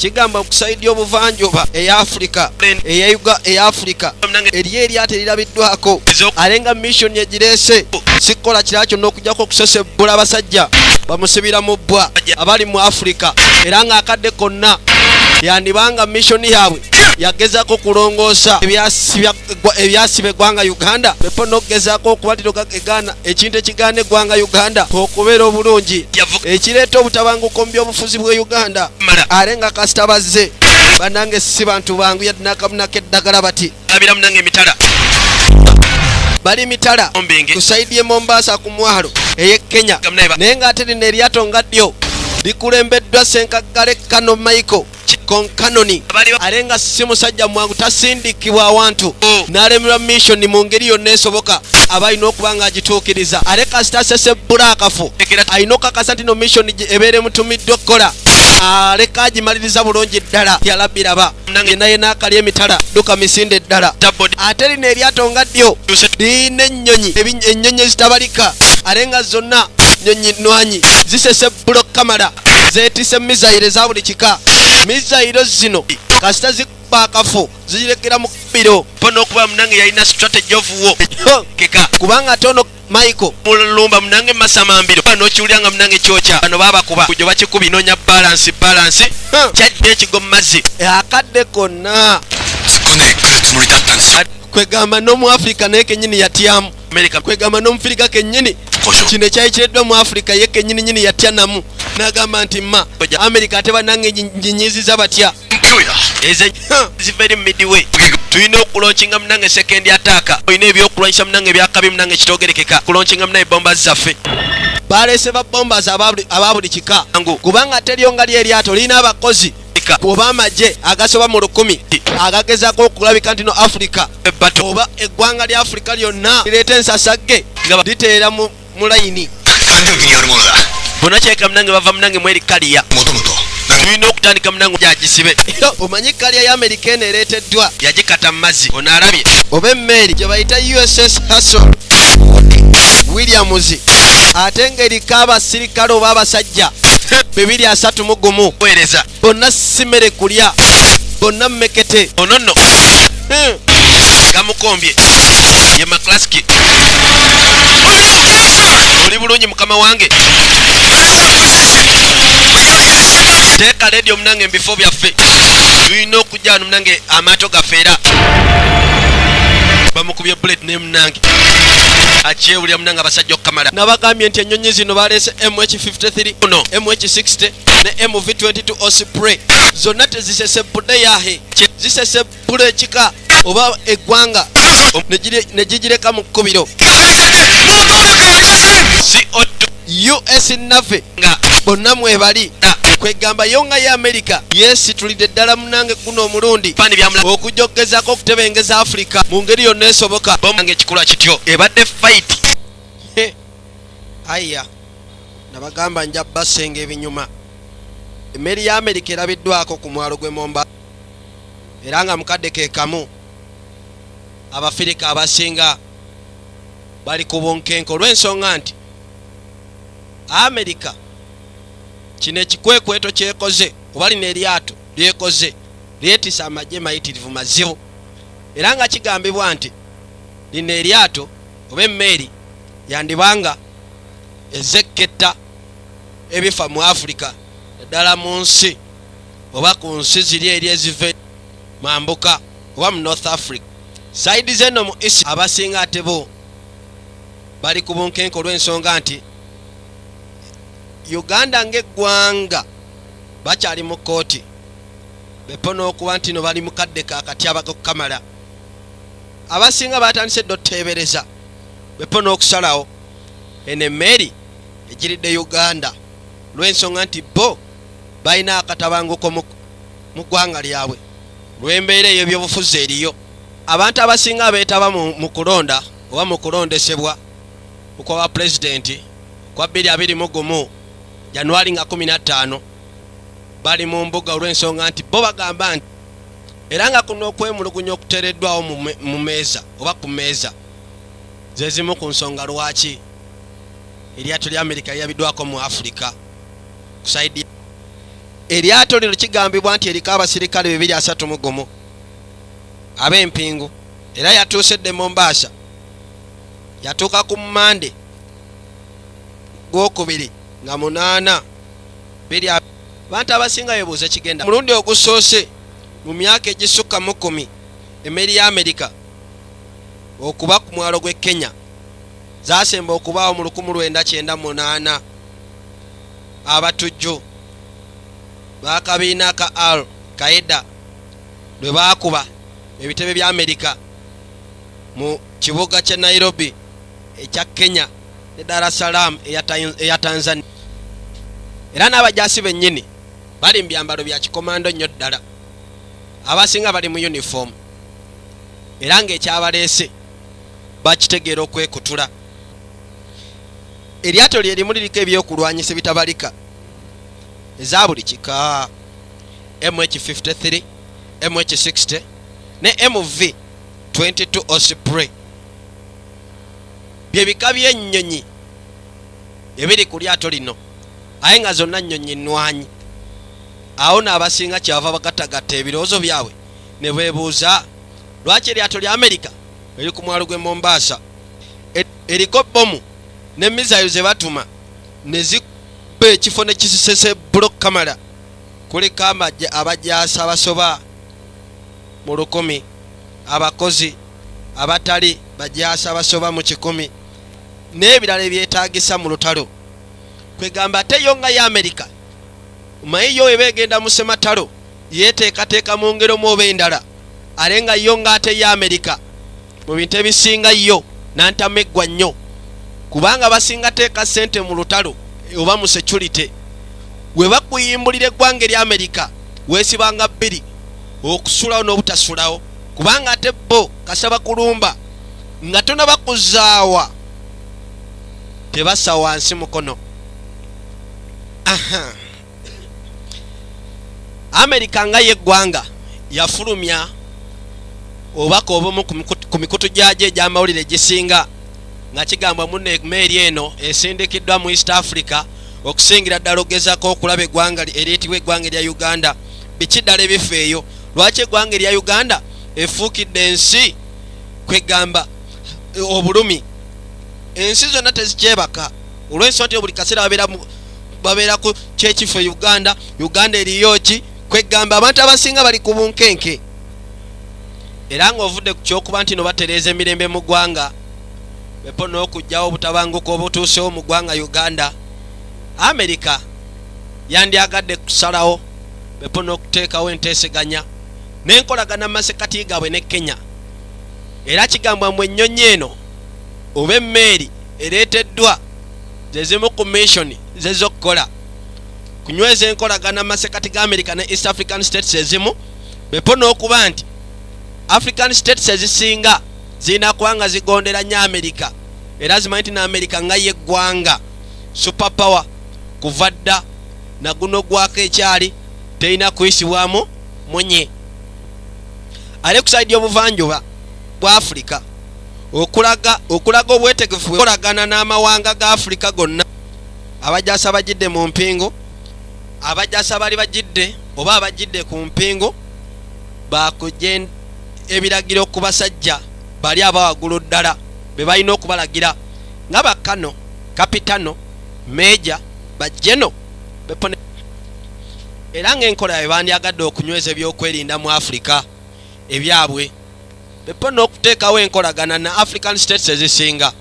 kigamba kusaidi obuvanjuba eya afurika eya afurika eriyo eryato erirabiddwako ate nga mission egireese sikola kirala kyonna okujjako okusesebbula abasajja bamusibira mu bbwa abali mu afurika era ng'akadde konna yandibanga misioni yaabwe. Yagezako kulongoosa ebyasibya- egwa- ebyasiba eggwanga uganda bepo n'okugezako okubalira egana ekintu ekigaana eggwanga uganda okubeera obulungi. Ekireeta obutabanguko mu byobufuzi bwe uganda. Ate nga kasita bazze bannange si bantu bangu yadde n'akamunako eddagala bati abira munange emitala. bali mitala. Ku saidi ye mombasa ku mwalo ey'e kenya. Naye ng'ate lino eryato nga ddyo. Likulembeddwa senkaggale kano michael ba- ate nga si musajja mwangu tasindikibwa awantu. Oh. n'alemerwa mission mu ngeri yonna esoboka aba alina okuba ng'agituukiriza ate kasita asesebbula akafo Ekera- alina okakasa nti no mission gye ebeera emutumiddwa okukola. Aleka agimaliriza bulungi ddala. Yalabiraba yena yena akali emitala duka misinde ddala. Tabodi. ate lino eryato nga ddyo lirina ennyonyi ennyonyi ezitabalika. Ate nga zonna nyonyi nwanyi zisese bulo kamala zeetise mizayiro eza buli kika. Mizayiro zino kasita zikuba akafo zirekera mu kkubiro pona okuba munange yalina strategy of war. Keka. kubanga ate ono michael. Mulumba munange masamambiro nokiwulira nga munange kyokya. Bano babakuba kujo bakikubi nonya balansi balansi kyadde ekigo mu mazzi akadde konna kwegamba n'omu afirika naye kenyini yatyamu. Kwegamba n'omufirika kennyini kino ekyali kireddwa mu afirika ye kenyini nyini yatya namu n'agamba nti ma amerika ate banange ginyiziza batya? Tulina okulonkinga munange sekendi ataaka olina ebyokulwanyisa munange ebyakabi munange ekitogerekeka. Kulonkinga munange bomba zaffe. Balese babombas aba buli kika. Kubanga teryo nga lye eryato lirina abakozi. oba amagye agasoba mu lukumi agagezaako okulabika nti no afurika oba eggwanga lya afurika lyonna lireeta ensasagge liteera mu layini. Bonna kyeka munange bava munange mweri kaliya. Tulina okutandika munango gyagisibe omanyi kalya ya amerika eno ereeteddwa? Yagikata mu mazzi onaalabye oba emmeeri gye bayita uss hassel williams ate ngeriko abasirikale oba abasajja bibiri asatu mu gumu. Weereza. Bonna simere kulya. Bonna mmekete. Ono nno Hmm. gamukombye. Ye maklaski. Oli bulungi mukama wange. Teeka ledio munange mu bifo byaffe. Tulina okujja wano munange amaato gaffe era bamukubye bulet ne munange. Akyewulira munange abasajja okukamala. Nabagambye nti ennyonyi zino baleese mh53 Uno. mh60 ne mv22 osprey. Zonna tezisesebudde yahe zisesebula ekika oba eggwanga ne gire- ne gigireka mu kkubiro. Si otto us naffe nga bonna mwebali Ah. kwegamba yo nga ye amerika yeesitulidde ddala munange guno omulundi. Okujja okugezako okutebengeza afurika mu ngeri yonna esoboka. Bomange ekikolwa kityo ebadde fight. He. aya. Nabagamba nja basenga ebinyuma. Emmeri ya amerika erabiddwako ku mwalo gwe momba. Era nga mukadde ke kamu abafirika abasinga bali ku bunkenke. Olw'ensonga nti amerika kino ekikwekweto kyekoze oba lino eryato lyekoze lyetisa amagye mayitirivu mazibu. Era nga kigambibwa nti lino eryato oba emmeeri yandibanga ezekketta ebifa mu afurika eddala mu nsi oba ku nsi ziri eri eziva mambuka oba mu north africa. Saidi zeno mu isi abasinga ate bo bali ku bunkenke olw'ensonga nti uganda ng'eggwanga bakyali mu kooti bepo n'okuba nti no bali mu kadde kakati abagokukamala abasinga batandise dda oteebereza. Bepo n'okusalawo. Eno emmeeri egiridde uganda. Lw'ensonga nti bo balina akatabanguko mu ggwanga lyabwe. Lw'embeera ey'ebyobufuzi eriyo. Abantu abasinga abeetaba mu kulonda oba mu kulondesebwa okwa pulezidenti kwa 221 januwali nga 15 bali mu mbuga olw'ensonga nti bo bagamba nti era nga kuno okwemulugunya okuteereddwawo mu me- mu meeza oba ku meeza ze zimu ku nsonga lwaki? Eryato lya amerika lyabiddwako mu afurika ku saidi eryato lino kigambibwa nti eriko abasirikale 231 ab'empingu era yatuusedde mombaasa yatuuka ku mande gwokubiri nga munaana. Biri abantu abasinga bebuuza kigenda mulundi ogusoose mu myaka egisukka mu kumi emmeri ya amerika okuba ku mwalo gw'e kenya zasemba okubaawo mu 1998 abatujju bakabiina ka al kaida lwe bakuba ebitebe bya amerika mu kibuga kya nairobi ekya kenya ne dar es salaam eya Tan- eya tanzania. Era n'abajasi bennyini bali mu byambalo bya kikomando nnyo ddala. Abasinga bali mu uniform. Era ng'ekyabaleese bakitegeera okwekutula. Eryato lye limu liriko ebyokulwanyisa bitabalika eza buli kika. Mh53 mh60 ne mv 22 osprey. Byebika by'ennyonyi ebiri ku lyato lino. Aye nga zonna nnyonyi nnwanyi. Awo n'abasinga kyava bagatagatta ebirowoozo byabwe ne beebuuza lwaki eryato lya amerika eri ku mwalo gw'e mombaasa E- eriko bomu ne misayo ze batuma ne zikuba ekifo ne kisisese blok kamera kuliko amajje abajasa abasoba mu lukumi abakozi abatali bajasa abasoba mu kikumi n'ebirala ebyetagisa mu lutalo. Kwegamba ate yo nga ye amerika maye yo eba egenda mu sematalo yeteekateeka mu ngero mu oba endala ale nga yo nga ate ye amerika mu bintu ebisinga yo nantameggwa nnyo. Kubanga basinga teeka sente mu lutalo oba mu security. We bakuyimbulira eggwanga eri amerika weesibanga bbiri okusulawo n'obutasulawo. Kubanga ate bo kasaba kulumba nga tonabakuzaawa tebassa wansi mukono. Aha. Amerika nga ye eggwanga yafulumya obubaka obumu ku mikutu- ku mikutu gyajo egy'amawulire egisinga nga kigambwa muno emeeri eno esindikiddwa mu east africa okusingira ddala ogezako okulaba eggwanga eriyitibwa eggwanga erya uganda. Biki ddala ebifa eyo? Lwaki eggwanga erya uganda efuukidde ensi kwegamba obulumi ensi zonna tezikyebaka. Olw'ensonga nti buli kaseera babeera mu- babeera ku kyekifo uganda uganda eriyo ki? Kwegamba abantu abasinga bali ku bunkenke. Era ng'ovudde ku kyokuba nti no batereeza emirembe mu ggwanga bepo n'okugjawo obutabanguko obutuusewo mu ggwanga uganda. Amerika yandyagadde kusalawo bepo n'okuteekawo enteeseganya n'enkolagana mu masekati gaabwe ne kenya. Era kigambwa mu ennyonyi eno oba emmeeri ereeteddwa zezimu ku missioni zezokkola kunyweza enkolagana masekati ga america ne east african states ezimu bepo n'okuba nti african states ezisinga zirina kuba nga zigondera nnyo amerika era zimanyi nti ne amerika nga ye eggwanga super power kuva dda naguno gwako ekyali terina kuyisibwamu munye. Ale kusaidi obuvanjuba bwa afurika okulaga okulaga obwetegefu kolagana n'amawanga ga afurika gonna. Abajasa bagidde mu mpingo abajasa bali bagidde oba abagidde ku mpingo bakujja ebiragiro ku basajja bali abawagulu ddala be balina okubalagira. Nga bakano kapitano meja bajeno bepone. Era ng'enkola yabe bandyagadde okunyweza ebyokwerinda mu afurika ebyabwe bepo n'okuteekawo enkolagana na african states ezisinga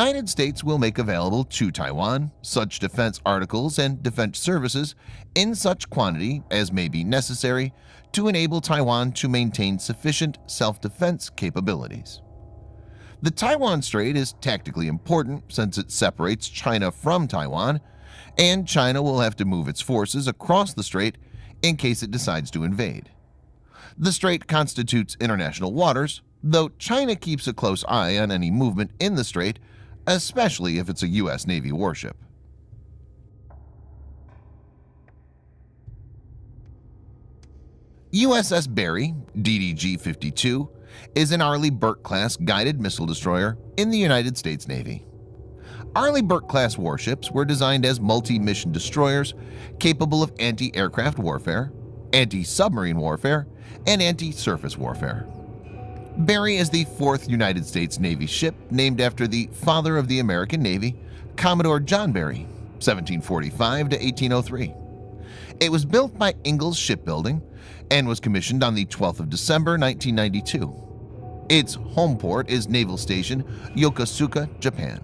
United States will make available to Taiwan such defense articles and defense services in such quantity as may be necessary to enable Taiwan to maintain sufficient self-defense capabilities. The Taiwan Strait is tactically important since it separates China from Taiwan, and China will have to move its forces across the strait in case it decides to invade. The strait constitutes international waters, though China keeps a close eye on any movement in the strait, especially if it's a U.S. Navy warship. USS Barry DDG-52 is an Arleigh Burke-class guided missile destroyer in the United States Navy. Arleigh Burke-class warships were designed as multi-mission destroyers capable of anti-aircraft warfare, anti-submarine warfare, and anti-surface warfare. Barry is the fourth United States Navy ship named after the father of the American Navy, Commodore John Barry, 1745 to 1803. It was built by Ingalls Shipbuilding and was commissioned on the 12th of December 1992. Its home port is Naval Station Yokosuka, Japan.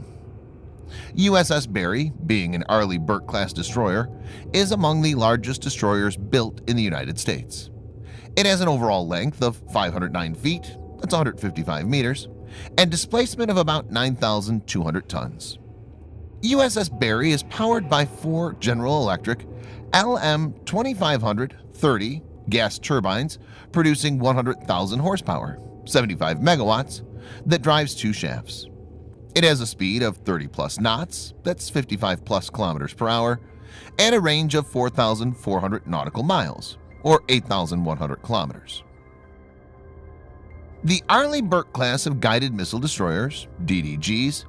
USS Barry, being an Arleigh Burke-class destroyer, is among the largest destroyers built in the United States. It has an overall length of 509 feet, that's 155 meters, and displacement of about 9,200 tons. USS Barry is powered by four General Electric LM2500-30 gas turbines producing 100,000 horsepower, 75 megawatts, that drives two shafts. It has a speed of 30 plus knots, that's 55 plus kilometers per hour, and a range of 4,400 nautical miles, or 8,100 kilometers. The Arleigh Burke class of guided missile destroyers, DDGs,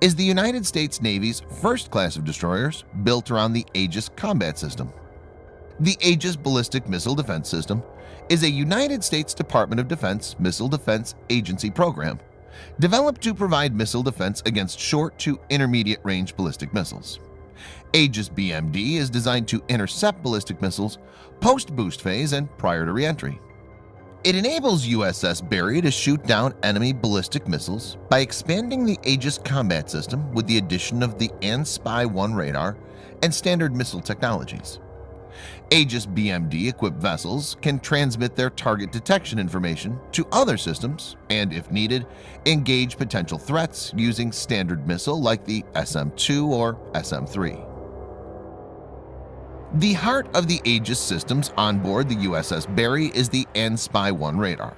is the United States Navy's first class of destroyers built around the Aegis combat system. The Aegis Ballistic Missile Defense System is a United States Department of Defense Missile Defense Agency program developed to provide missile defense against short to intermediate range ballistic missiles. Aegis BMD is designed to intercept ballistic missiles post-boost phase and prior to reentry. It enables USS Barry to shoot down enemy ballistic missiles by expanding the Aegis combat system with the addition of the ANSPY-1 radar and standard missile technologies. Aegis BMD-equipped vessels can transmit their target detection information to other systems and, if needed, engage potential threats using standard missile like the SM-2 or SM-3. The heart of the Aegis systems on board the USS Barry is the ANSPY-1 radar.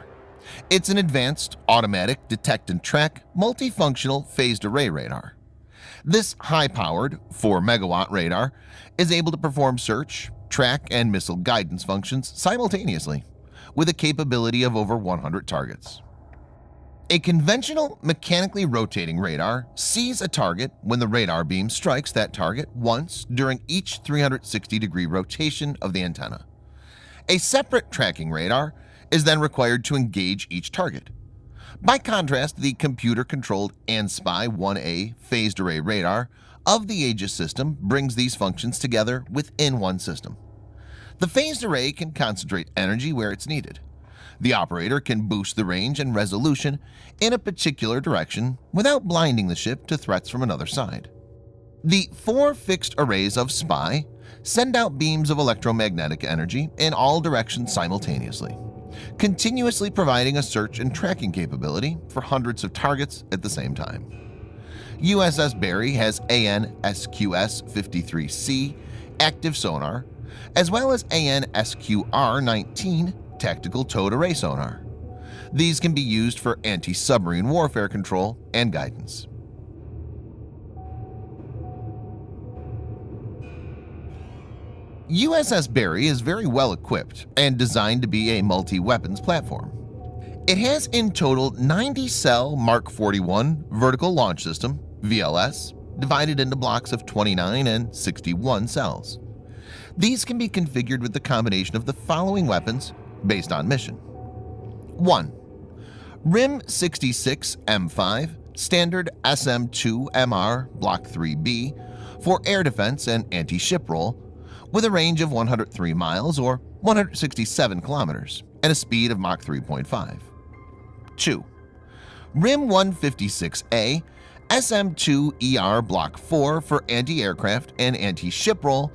It's an advanced, automatic, detect and track, multifunctional phased array radar. This high-powered 4-megawatt radar is able to perform search, track, and missile guidance functions simultaneously, with a capability of over 100 targets. A conventional mechanically rotating radar sees a target when the radar beam strikes that target once during each 360 degree rotation of the antenna. A separate tracking radar is then required to engage each target. By contrast, the computer-controlled ANSPY-1A phased array radar of the Aegis system brings these functions together within one system. The phased array can concentrate energy where it's needed. The operator can boost the range and resolution in a particular direction without blinding the ship to threats from another side. The four fixed arrays of SPY send out beams of electromagnetic energy in all directions simultaneously, continuously providing a search and tracking capability for hundreds of targets at the same time. USS Barry has AN-SQS-53C active sonar as well as AN-SQR-19 tactical towed array sonar. These can be used for anti-submarine warfare control and guidance. USS Barry is very well equipped and designed to be a multi-weapons platform. It has in total 90 cell Mark 41 vertical launch system VLS divided into blocks of 29 and 61 cells. These can be configured with the combination of the following weapons based on mission. 1. RIM 66 M5 Standard SM-2MR Block 3B for air defense and anti-ship roll with a range of 103 miles or 167 kilometers and a speed of Mach 3.5. 2. RIM 156A SM-2ER Block 4 for anti-aircraft and anti-ship role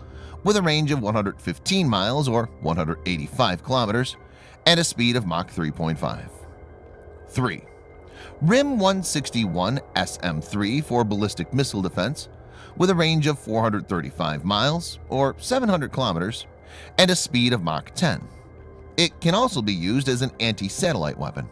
with a range of 115 miles or 185 kilometers and a speed of Mach 3.5. 3. RIM 161 SM-3 for ballistic missile defense with a range of 435 miles or 700 kilometers and a speed of Mach 10. It can also be used as an anti-satellite weapon.